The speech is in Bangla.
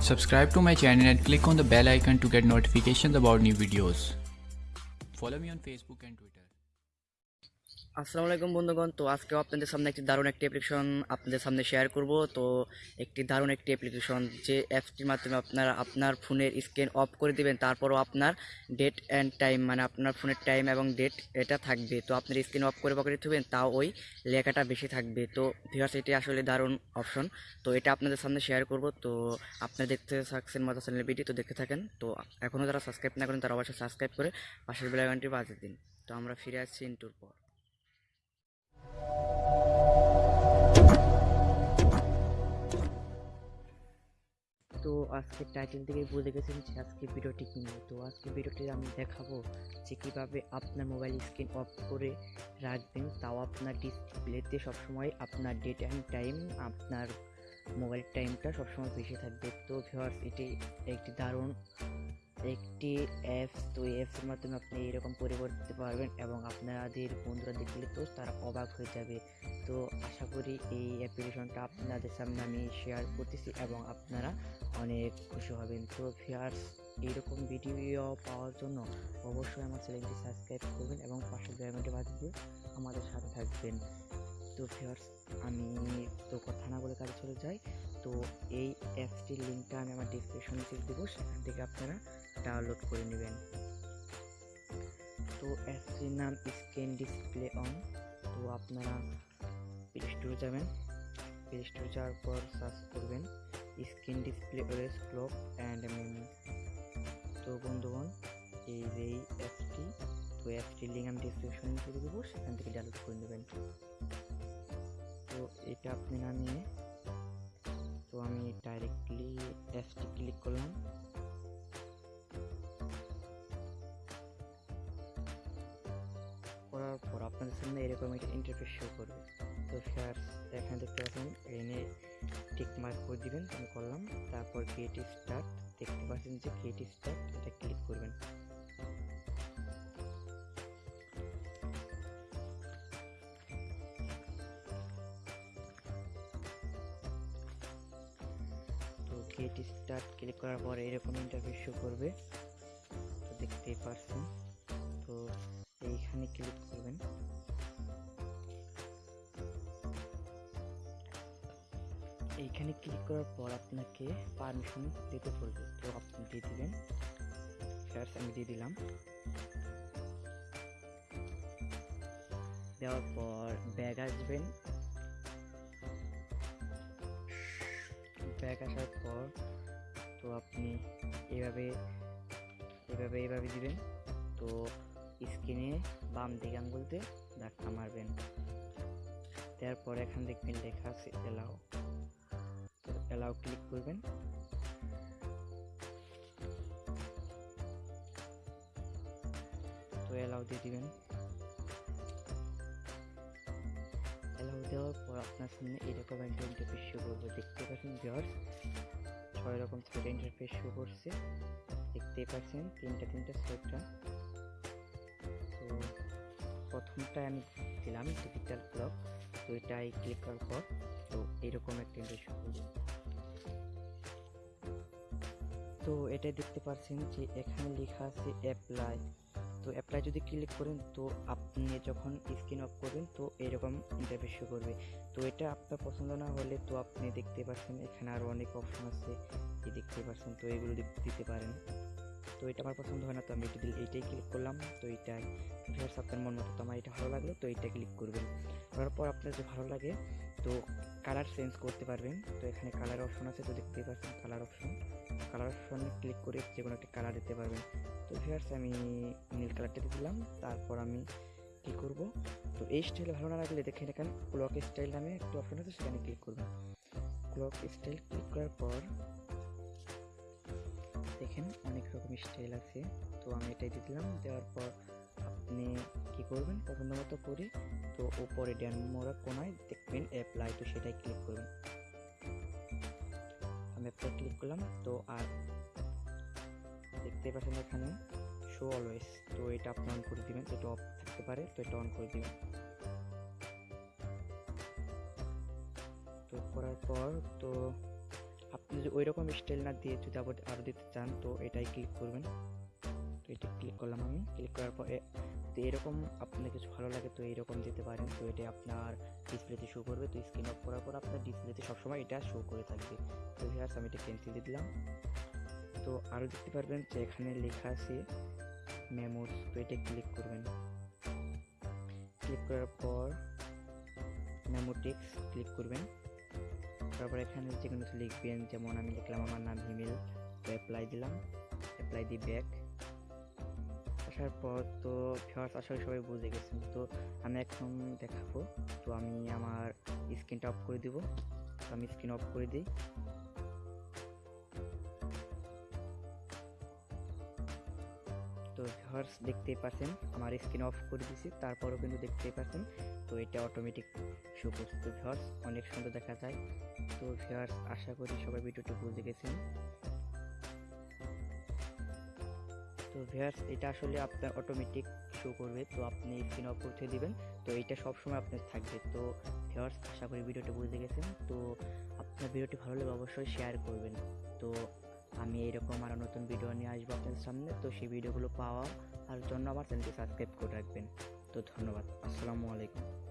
Subscribe to my channel and click on the bell icon to get notifications about new videos. Follow me on Facebook and Twitter. আসসালামু আলাইকুম বন্ধুগণ। তো আজকে আপনাদের সামনে একটি দারুণ একটি অ্যাপ্লিকেশন আপনাদের সামনে শেয়ার করব। তো একটি দারুণ একটি অ্যাপ্লিকেশন যে অ্যাপসটির মাধ্যমে আপনারা আপনার ফোনের স্ক্রিন অফ করে দিবেন, তারপরও আপনার ডেট অ্যান্ড টাইম মানে আপনার ফোনের টাইম এবং ডেট এটা থাকবে। তো আপনার স্ক্রিন অফ করে পকেটে থাকবেন তাও ওই লেখাটা বেশি থাকবে। তো ভিউয়ার্স এটি আসলে দারুণ অপশন তো এটা আপনাদের সামনে শেয়ার করব। তো আপনারা দেখতে থাকছেন মজা চ্যানেল ভিডিও তো দেখতে থাকেন। তো এখনও যারা সাবস্ক্রাইব না করেন, তারা অবশ্যই সাবস্ক্রাইব করে পাশের বেলাইকনটি বাজিয়ে দিন। তো আমরা ফিরে আসছি ইন্টুর পর। তো আজকে টাইটেল থেকেই বুঝে গেছেন যে আজকে ভিডিওটি কী নিয়ে। তো আজকে ভিডিওটি আমি দেখাবো যে কীভাবে আপনার মোবাইল স্ক্রিন অফ করে রাখবেন, তাও আপনার ডিসপ্লেতে সবসময় আপনার ডেট অ্যান্ড টাইম আপনার মোবাইল টাইমটা সবসময় বেশি থাকবে। তো ভিউয়ার্স এটি একটি দারুণ একটি অ্যাপস তো এই অ্যাপসের মাধ্যমে আপনি এরকম পরিবর্তন করতে পারবেন এবং আপনাদের বন্ধুরা দেখলে তো তারা অবাক হয়ে যাবে। তো আশা করি এই অ্যাপ্লিকেশনটা আপনাদের সামনে আমি শেয়ার করতেছি এবং আপনারা অনেক খুশি হবেন। তো ভিউয়ার্স এইরকম ভিডিও পাওয়ার জন্য অবশ্যই আমার চ্যানেলটি সাবস্ক্রাইব করবেন এবং পাশে বেলবাটনটি বাজিয়ে দিয়ে আমাদের সাথে থাকবেন। তো ভিউয়ার্স আমি তো কথা না বলে কাজে চলে যাই। তো এই অ্যাপসটির লিঙ্কটা আমি আমার ডিসক্রিপশনে দিয়ে দেবো। সেখান থেকে আপনারা ডাউনলোড করে নেবেন। তো অ্যাপসটির নাম স্ক্রিন ডিসপ্লে অন। তো আপনারা প্লে স্টোরে যাবেন। প্লে স্টোরে যাওয়ার পর সার্চ করবেন স্ক্রিন ডিসপ্লে ওরেস ক্লক অ্যান্ড মেমো তো বন্ধুগণ, এই যে এই অ্যাপসটি তো অ্যাপসটির লিঙ্ক আমি ডিসক্রিপশনে দিয়ে দেবো, সেখান থেকে ডাউনলোড করে নেবেন। তো এটা আপনি নামিয়ে তো আমি ডাইরেক্টলি অ্যাপসটি ক্লিক করলাম। আপনাদের সামনে এরকম একটা ইন্টারফেস শো করবে। তো ফার্স্ট এখানে দেখতে পাচ্ছেন, এনে টিক মার্ক করে দিবেন, আমি করলাম। তারপর ক্রিয়েটিভ স্টার্ট দেখতে পাচ্ছেন যে ক্রিয়েটিভ স্টার্ট এটা ক্লিক করবেন। ক্রিয়েটিভ স্টার্ট ক্লিক করার পরে এরকম ইন্টারফেস শো করবে। তো দেখতেই পারছেন তো এইখানে ক্লিক করবেন। এইখানে ক্লিক করার পর আপনাকে পারমিশন দিতে বলবে। তো আপনি দিয়ে দিবেন। আমি দিয়ে দিলাম। দেওয়ার পর ব্যাগ আসবেন। ব্যাগ আসার পর তো আপনি এভাবে এভাবে এভাবে দিবেন। তো স্ক্রিনে বাম দিকে আঙ্গুল দিয়ে ধাক্কা মারবেন। তারপর এখান দেখবেন লেখা আছে এলাও এলাও ক্লিক করবেন। তো অ্যালাউ দিয়ে দিবেন। অ্যালাউ দেওয়ার পর আপনার সামনে এরকম একটা ইন্টারফেস শো করবে। দেখতে পাচ্ছেন ভিউয়ার্স ছয় রকম ছয়টা ইন্টারফেস শো করছে। দেখতেই পাচ্ছেন তিনটা তিনটা ছয়টা তো প্রথমটায় আমি দিলাম ডিজিটাল ক্লক তো এটাই ক্লিক করার পর, তো এরকম একটা ইন্টারফেস শো তো এটাই দেখতে পাচ্ছেন যে এখানে লেখা আছে অ্যাপ্লাই তো অ্যাপ্লাই যদি ক্লিক করেন, তো আপনি যখন স্ক্রিন অফ করবেন, তো এরকম ইন্টারফেস করবে। তো এটা আপনার পছন্দ না হলে, তো আপনি দেখতে পাচ্ছেন এখানে আরও অনেক অপশন আছে। দেখতে পাচ্ছেন, তো এগুলো দিতে পারেন। তো এটা আমার পছন্দ হয় না, তো আমি দিল এইটাই ক্লিক করলাম। তো এইটাই ভিউয়ার্স, আপনার মন মতো তো আমার এটা ভালো লাগল, তো এইটা ক্লিক করবেন। করার পর আপনার যে ভালো লাগে, তো কালার চেঞ্জ করতে পারবেন। তো এখানে কালার অপশন আছে, তো দেখতেই পাচ্ছেন কালার অপশন কালার অপশনে ক্লিক করে যে কোনো একটা কালার দিতে পারবেন। তো ভিউয়ার্স, আমি নীল কালারটা দিলাম, তারপর আমি কী করব? তো এই স্টাইল ভালো না লাগলে দেখে দেখেন ক্লক স্টাইল নামে একটা অপশন আছে, সেখানে ক্লিক করবেন। ক্লক স্টাইল ক্লিক করার পর দেখেন, অনেক রকম স্টাইল আছে। তো আমি এটাই দিলাম। দেওয়ার পর আপনি কি করবেন? পছন্দ মতো করে, তো উপরে ড্যান মোড়া কোনায় দেখবেন অ্যাপ্লাই তো সেটাই ক্লিক করবেন। আমি অ্যাপ্লাই ক্লিক করলাম, তো আর দেখতে পাচ্ছেন এখানে শো অলওয়েজ তো এটা আপনি অন করে দিবেন এটা অফ থাকতে পারে, তো এটা অন করে দিবেন। তো করার পর, তো যদি ওই রকম স্টাইল না দিয়ে যদি আবার আরও দিতে চান, তো এটাই ক্লিক করবেন। তো এটা ক্লিক করলাম আমি। ক্লিক করার পরে তো এরকম আপনার কিছু ভালো লাগে, তো এরকম দিতে পারেন। তো এটা আপনার ডিসপ্লেতে শো করবে। তো স্ক্রিন অফ করার পর আপনার ডিসপ্লেতে সবসময় এটা শো করে থাকবে। তো ভিউয়ার্স আমি এটা ক্যান্সেল দিয়ে দিলাম। তো আরও দেখতে পারবেন যে এখানে লেখা আছে মেমোস। তো এটা ক্লিক করবেন। ক্লিক করার পর মেমোটিক্স ক্লিক করবেন। তারপর এখানে যে কোনো কিছু লিখবেন, যেমন আমি লিখলাম আমার নাম হিমিল, তো অ্যাপ্লাই দিলাম অ্যাপ্লাই দি ব্যাক আসার পর তো ফার্স্ট আসলে সবাই বুঝে গেছেন তো আমি এখন দেখাবো, তো আমি আমার স্ক্রিনটা অফ করে দিব। তো আমি স্ক্রিন অফ করে দিই। তো ভিউয়ার্স দেখতেই পাচ্ছেন আমার স্ক্রিন অফ করে দিছি তারপরও কিন্তু দেখতেই পাচ্ছেন তো এটা অটোমেটিক করছে তো ভিউয়ার্স অনেক সুন্দর দেখা যায়। তো ভিউয়ার্স আশা করি সবাই ভিডিওটি বুঝে গেছেন। তো ভিউয়ার্স এটা আসলে আপনার অটোমেটিক শো করবে, তো আপনি স্ক্রিন অফ করতে দিবেন। তো এটা সবসময় আপনার থাকবে। তো ভিউয়ার্স আশা করি ভিডিওটি বুঝে গেছেন। তো আপনার ভিডিওটি ভালো লাগলে অবশ্যই শেয়ার করবেন। তো আমি এরকম আরও নতুন ভিডিও নিয়ে আসব আপনাদের সামনে। তো সেই ভিডিওগুলো পাওয়া আর জন্য আমার চ্যানেলটি সাবস্ক্রাইব করে রাখবেন। তো ধন্যবাদ। আসসালামু আলাইকুম।